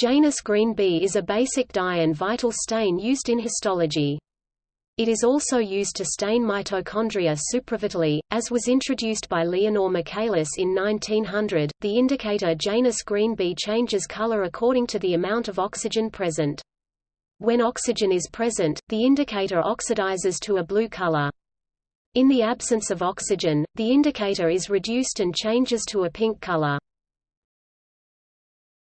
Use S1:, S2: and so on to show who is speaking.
S1: Janus green B is a basic dye and vital stain used in histology. It is also used to stain mitochondria supravitally, as was introduced by Leonor Michaelis in 1900. The indicator Janus green B changes color according to the amount of oxygen present. When oxygen is present, the indicator oxidizes to a blue color. In the absence of oxygen, the indicator is reduced and changes to a pink color.